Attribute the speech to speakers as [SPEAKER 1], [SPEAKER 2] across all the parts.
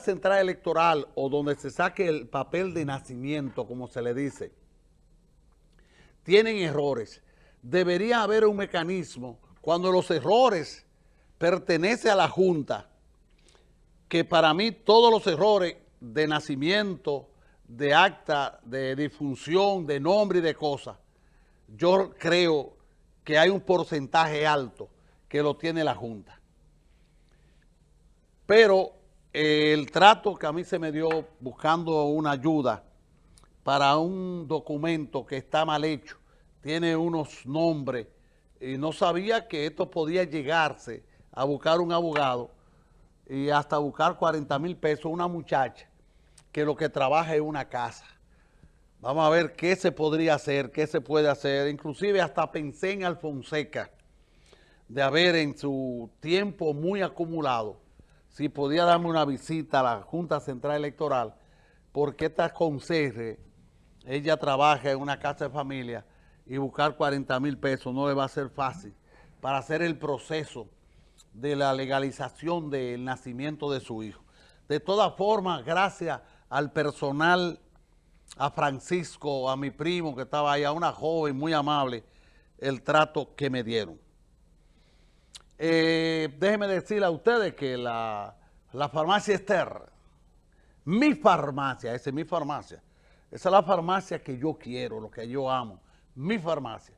[SPEAKER 1] central electoral o donde se saque el papel de nacimiento, como se le dice, tienen errores, debería haber un mecanismo cuando los errores pertenecen a la Junta, que para mí todos los errores de nacimiento, de acta, de difunción, de nombre y de cosas, yo creo que hay un porcentaje alto que lo tiene la Junta. Pero el trato que a mí se me dio buscando una ayuda para un documento que está mal hecho, tiene unos nombres, y no sabía que esto podía llegarse a buscar un abogado y hasta buscar 40 mil pesos una muchacha que lo que trabaja es una casa. Vamos a ver qué se podría hacer, qué se puede hacer. Inclusive hasta pensé en Alfonseca, de haber en su tiempo muy acumulado, si podía darme una visita a la Junta Central Electoral, porque esta conserje, ella trabaja en una casa de familia y buscar 40 mil pesos no le va a ser fácil para hacer el proceso de la legalización del nacimiento de su hijo. De todas formas, gracias al personal, a Francisco, a mi primo que estaba ahí, a una joven muy amable, el trato que me dieron. Eh, déjenme decirle a ustedes que la, la farmacia Esther, mi farmacia, esa es mi farmacia, esa es la farmacia que yo quiero, lo que yo amo, mi farmacia.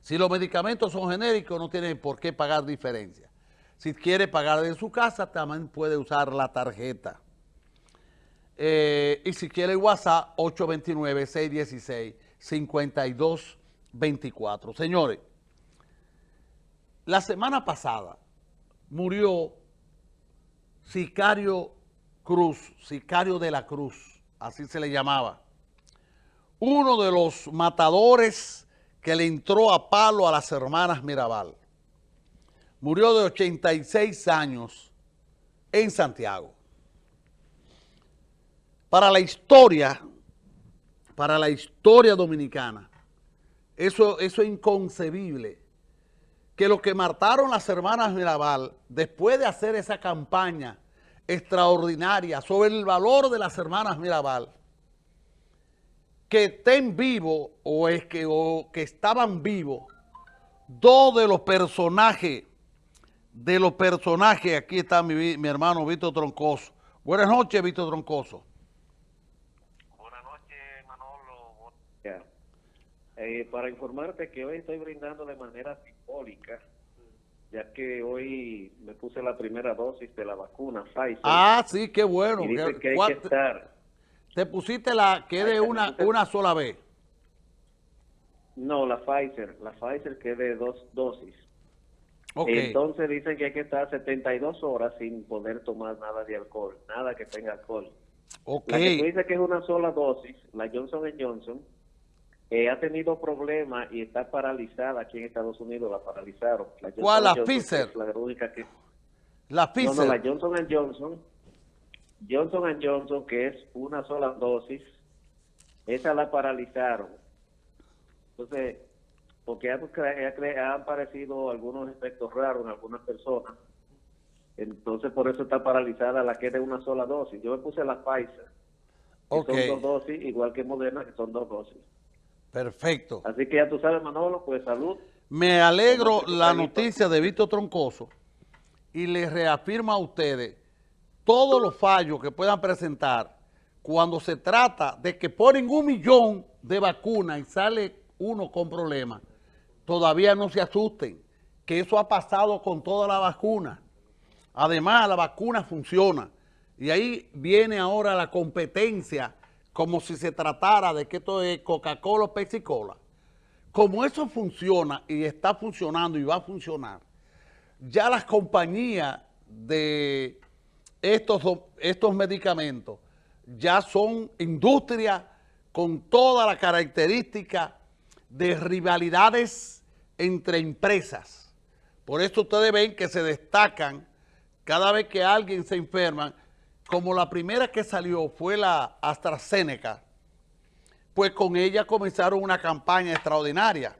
[SPEAKER 1] Si los medicamentos son genéricos, no tienen por qué pagar diferencia. Si quiere pagar de su casa, también puede usar la tarjeta. Eh, y si quiere WhatsApp, 829-616-5224. Señores, la semana pasada murió Sicario Cruz, Sicario de la Cruz, así se le llamaba. Uno de los matadores que le entró a palo a las hermanas Mirabal. Murió de 86 años en Santiago. Para la historia, para la historia dominicana, eso, eso es inconcebible que lo que mataron las hermanas Mirabal, después de hacer esa campaña extraordinaria sobre el valor de las hermanas Mirabal, que estén vivos o, es que, o que estaban vivos dos de los personajes, de los personajes, aquí está mi, mi hermano Víctor Troncoso. Buenas noches, Víctor Troncoso.
[SPEAKER 2] Buenas noches, Manolo. Eh, para informarte que hoy estoy brindando de manera simbólica, ya que hoy me puse la primera dosis de la vacuna Pfizer.
[SPEAKER 1] Ah, sí, qué bueno.
[SPEAKER 2] Y dice que hay que estar...
[SPEAKER 1] ¿Te pusiste la que de una, una sola vez?
[SPEAKER 2] No, la Pfizer, la Pfizer que es de dos dosis. Okay. Entonces dicen que hay que estar 72 horas sin poder tomar nada de alcohol, nada que tenga alcohol.
[SPEAKER 1] Okay.
[SPEAKER 2] La que tú dices que es una sola dosis, la Johnson Johnson, eh, ha tenido problemas y está paralizada aquí en Estados Unidos, la paralizaron.
[SPEAKER 1] La ¿Cuál? La Pfizer.
[SPEAKER 2] La única que...
[SPEAKER 1] La Pfizer.
[SPEAKER 2] No, no, la Johnson Johnson, Johnson Johnson, que es una sola dosis, esa la paralizaron. Entonces, porque han, han aparecido algunos efectos raros en algunas personas. Entonces, por eso está paralizada la que es de una sola dosis. Yo me puse la Pfizer.
[SPEAKER 1] Okay.
[SPEAKER 2] son dos dosis, igual que Moderna, que son dos dosis.
[SPEAKER 1] Perfecto.
[SPEAKER 2] Así que ya tú sabes, Manolo, pues salud.
[SPEAKER 1] Me alegro la noticia de Víctor Troncoso y le reafirmo a ustedes todos los fallos que puedan presentar cuando se trata de que ponen un millón de vacunas y sale uno con problemas, todavía no se asusten, que eso ha pasado con toda la vacuna. Además, la vacuna funciona. Y ahí viene ahora la competencia como si se tratara de que esto es Coca-Cola o Pepsi-Cola. Como eso funciona y está funcionando y va a funcionar, ya las compañías de estos, estos medicamentos ya son industrias con toda la característica de rivalidades entre empresas. Por eso ustedes ven que se destacan cada vez que alguien se enferma, como la primera que salió fue la AstraZeneca, pues con ella comenzaron una campaña extraordinaria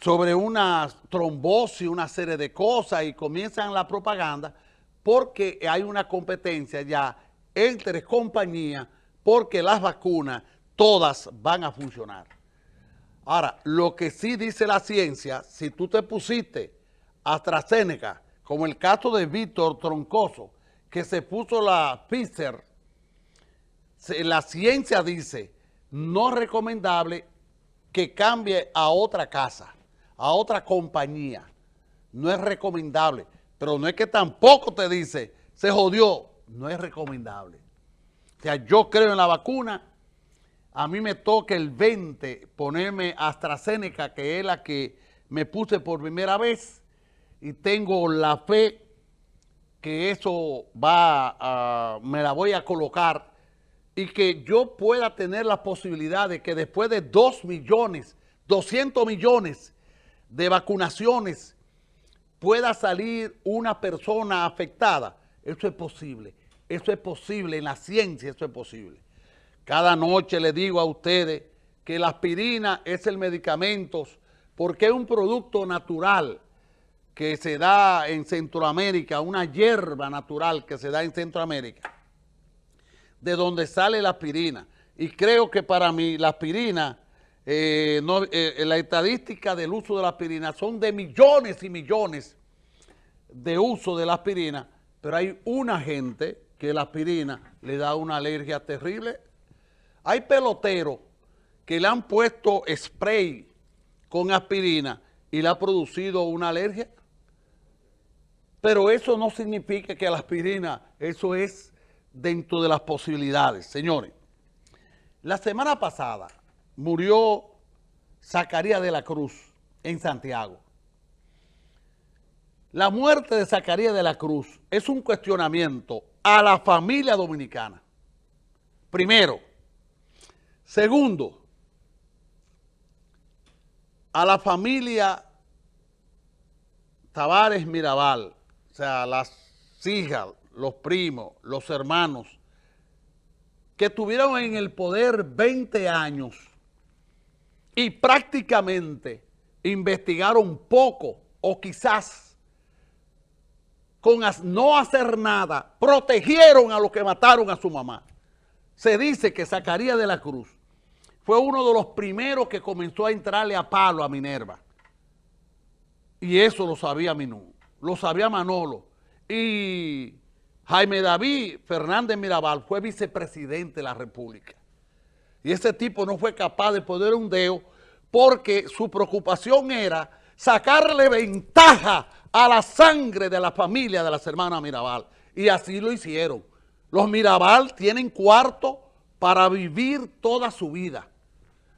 [SPEAKER 1] sobre una trombosis, una serie de cosas y comienzan la propaganda porque hay una competencia ya entre compañías porque las vacunas todas van a funcionar. Ahora, lo que sí dice la ciencia, si tú te pusiste AstraZeneca, como el caso de Víctor Troncoso, que se puso la Pfizer, la ciencia dice, no recomendable que cambie a otra casa, a otra compañía. No es recomendable, pero no es que tampoco te dice, se jodió, no es recomendable. O sea, yo creo en la vacuna, a mí me toca el 20 ponerme AstraZeneca, que es la que me puse por primera vez, y tengo la fe que eso va a, me la voy a colocar y que yo pueda tener la posibilidad de que después de 2 millones, 200 millones de vacunaciones pueda salir una persona afectada. Eso es posible. Eso es posible. En la ciencia eso es posible. Cada noche le digo a ustedes que la aspirina es el medicamento porque es un producto natural que se da en Centroamérica, una hierba natural que se da en Centroamérica de donde sale la aspirina. Y creo que para mí la aspirina, eh, no, eh, la estadística del uso de la aspirina son de millones y millones de uso de la aspirina, pero hay una gente que la aspirina le da una alergia terrible. Hay peloteros que le han puesto spray con aspirina y le ha producido una alergia. Pero eso no significa que la aspirina, eso es dentro de las posibilidades. Señores, la semana pasada murió Zacarías de la Cruz en Santiago. La muerte de Zacarías de la Cruz es un cuestionamiento a la familia dominicana. Primero. Segundo, a la familia Tavares Mirabal, o sea, las hijas, los primos, los hermanos, que estuvieron en el poder 20 años y prácticamente investigaron poco o quizás con no hacer nada, protegieron a los que mataron a su mamá. Se dice que Zacarías de la Cruz fue uno de los primeros que comenzó a entrarle a palo a Minerva. Y eso lo sabía Minú, lo sabía Manolo. Y Jaime David Fernández Mirabal fue vicepresidente de la República. Y ese tipo no fue capaz de poner un dedo porque su preocupación era sacarle ventaja a la sangre de la familia de las hermanas Mirabal. Y así lo hicieron. Los Mirabal tienen cuarto para vivir toda su vida.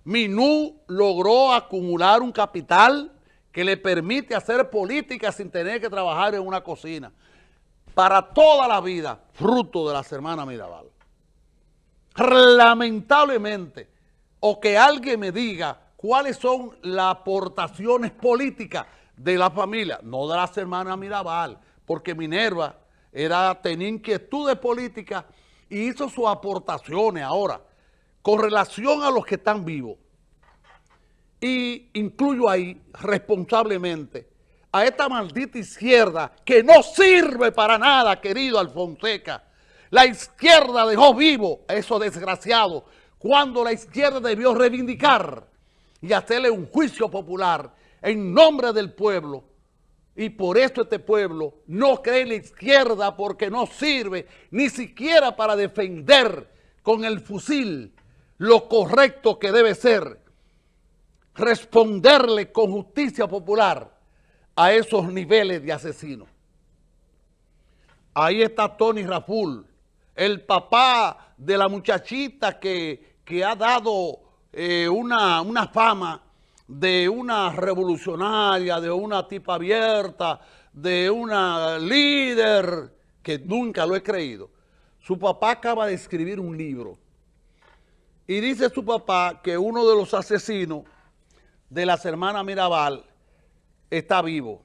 [SPEAKER 1] Minú logró acumular un capital que le permite hacer política sin tener que trabajar en una cocina para toda la vida, fruto de las hermanas Mirabal. Lamentablemente, o que alguien me diga cuáles son las aportaciones políticas de la familia, no de las hermanas Mirabal, porque Minerva era, tenía inquietudes políticas y hizo sus aportaciones ahora con relación a los que están vivos. Y incluyo ahí responsablemente a esta maldita izquierda que no sirve para nada, querido Alfonseca. La izquierda dejó vivo a esos desgraciados cuando la izquierda debió reivindicar y hacerle un juicio popular en nombre del pueblo. Y por eso este pueblo no cree en la izquierda porque no sirve ni siquiera para defender con el fusil lo correcto que debe ser. Responderle con justicia popular a esos niveles de asesinos. Ahí está Tony Raful, el papá de la muchachita que, ha dado eh, una, una fama de una revolucionaria, de una tipa abierta, de una líder, que nunca lo he creído. Su papá acaba de escribir un libro y dice su papá que uno de los asesinos de las hermanas Mirabal está vivo.